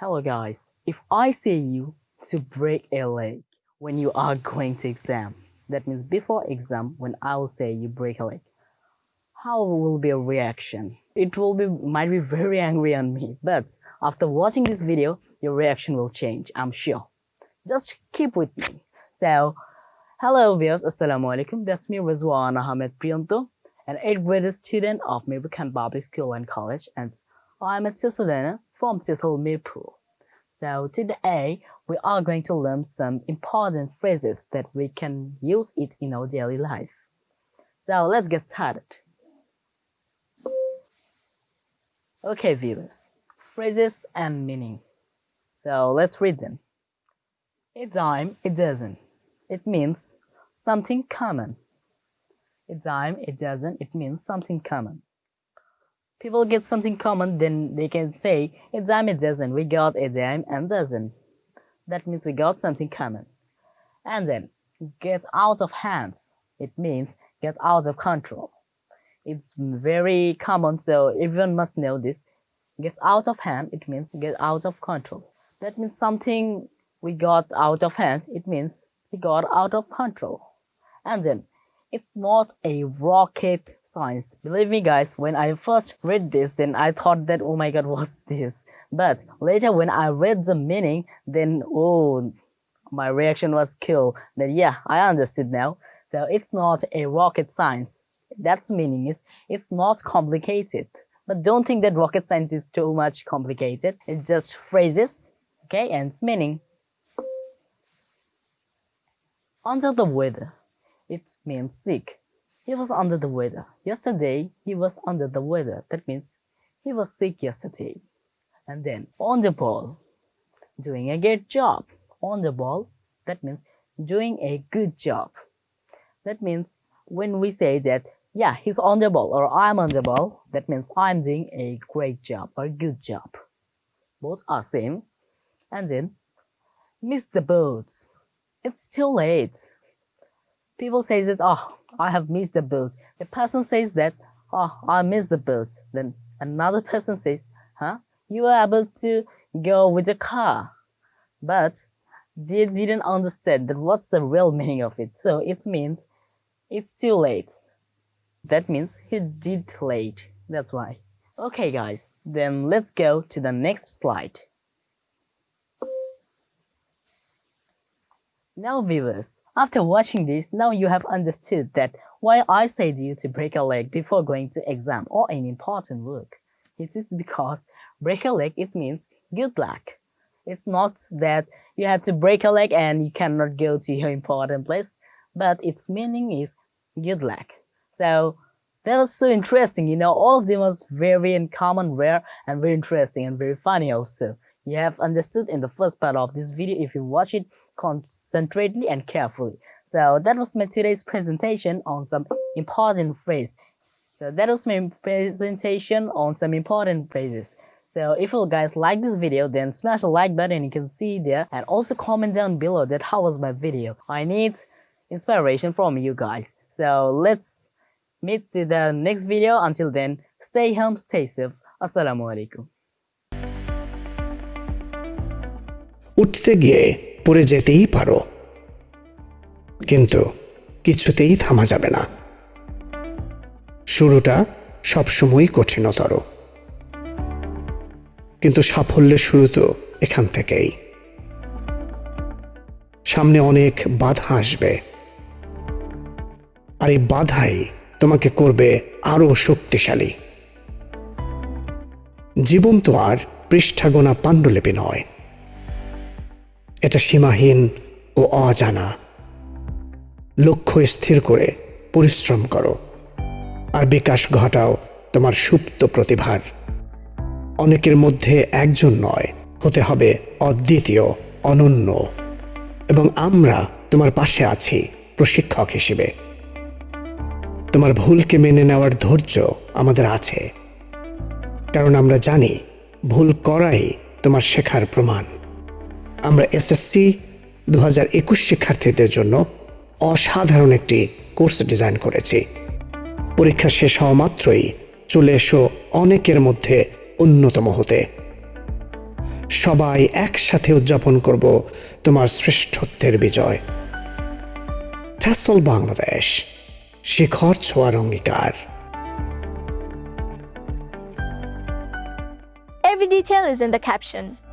Hello guys, if I say you to break a leg when you are going to exam, that means before exam when I will say you break a leg, how will be a reaction? It will be might be very angry on me, but after watching this video, your reaction will change, I'm sure. Just keep with me. So, hello viewers, assalamu alaikum. That's me Rizwan Ahmed Priyanto, an 8th grade student of Mirpur Public School and College and I'm a TESOL learner from TESOL Mirpur. So today we are going to learn some important phrases that we can use it in our daily life. So let's get started. Okay viewers, phrases and meaning. So let's read them. A dime, a dozen. It means something common. A dime, a dozen, it means something common people get something common, then they can say a dime a dozen. We got a dime and dozen. That means we got something common. And then get out of hands. It means get out of control. It's very common, so everyone must know this. Get out of hand, it means get out of control. That means something we got out of hand, it means we got out of control. And then it's not a rocket science. Believe me guys, when I first read this, then I thought that, oh my god, what's this? But later when I read the meaning, then, oh, my reaction was kill. Then yeah, I understood now. So it's not a rocket science. That's meaning is, it's not complicated. But don't think that rocket science is too much complicated. It's just phrases, okay, and meaning. Under the weather. It means sick. He was under the weather. Yesterday, he was under the weather. That means he was sick yesterday. And then on the ball, doing a good job. On the ball, that means doing a good job. That means when we say that, yeah, he's on the ball or I'm on the ball, that means I'm doing a great job or good job. Both are same. And then, miss the boats. It's too late. People say that, oh, I have missed the boat. The person says that, oh, I missed the boat. Then another person says, huh, you were able to go with the car. But they didn't understand that what's the real meaning of it. So it means it's too late. That means he did late. That's why. Okay guys, then let's go to the next slide. Now viewers, after watching this, now you have understood that why I said you to break a leg before going to exam or an important work. It is because break a leg, it means good luck. It's not that you have to break a leg and you cannot go to your important place, but its meaning is good luck. So that was so interesting, you know, all of them was very uncommon, rare, and very interesting and very funny also. You have understood in the first part of this video if you watch it concentrately and carefully. So that was my today's presentation on some important phrase. So that was my presentation on some important phrases. So if you guys like this video, then smash the like button you can see there and also comment down below that how was my video. I need inspiration from you guys. So let's meet to the next video. Until then, stay home, stay safe. Assalamu alaikum. উঠতে গিয়ে পড়ে যেতেই পারো। কিন্তু কিছুতেই থামা যাবে না। শুরুটা সবসময়ই কঠিনতর। কিন্তু সাফল্যের শুরু তো এখান থেকেই। সামনে অনেক বাধা আসবে। আর এই বাধাই তোমাকে করবে আরও শক্তিশালী। জীবন তো আর পৃষ্ঠাগোনা পাণ্ডুলিপি নয়। এটা সীমাহীন ও অজানা। লক্ষ্য স্থির করে পরিশ্রম করো আর বিকাশ ঘটাও তোমার সুপ্ত প্রতিভার। অনেকের মধ্যে একজন নয়, হতে হবে অদ্বিতীয়, অনন্য। এবং আমরা তোমার পাশে আছি প্রশিক্ষক হিসেবে। তোমার ভুলকে মেনে নেওয়ার ধৈর্য আমাদের আছে। কারণ আমরা জানি ভুল করাই তোমার শেখার প্রমাণ। আমরা এসএসসি দু হাজার একুশ শিক্ষার্থীদের জন্য অসাধারণ একটি কোর্স ডিজাইন করেছি। পরীক্ষা শেষ হওয়া মাত্রই চলে এসো অনেকের মধ্যে অন্যতম হতে। সবাই একসাথে উদযাপন করব তোমার শ্রেষ্ঠত্বের বিজয়। বাংলাদেশ, শিখর ছোয়ার অঙ্গীকার। Every detail is in the caption.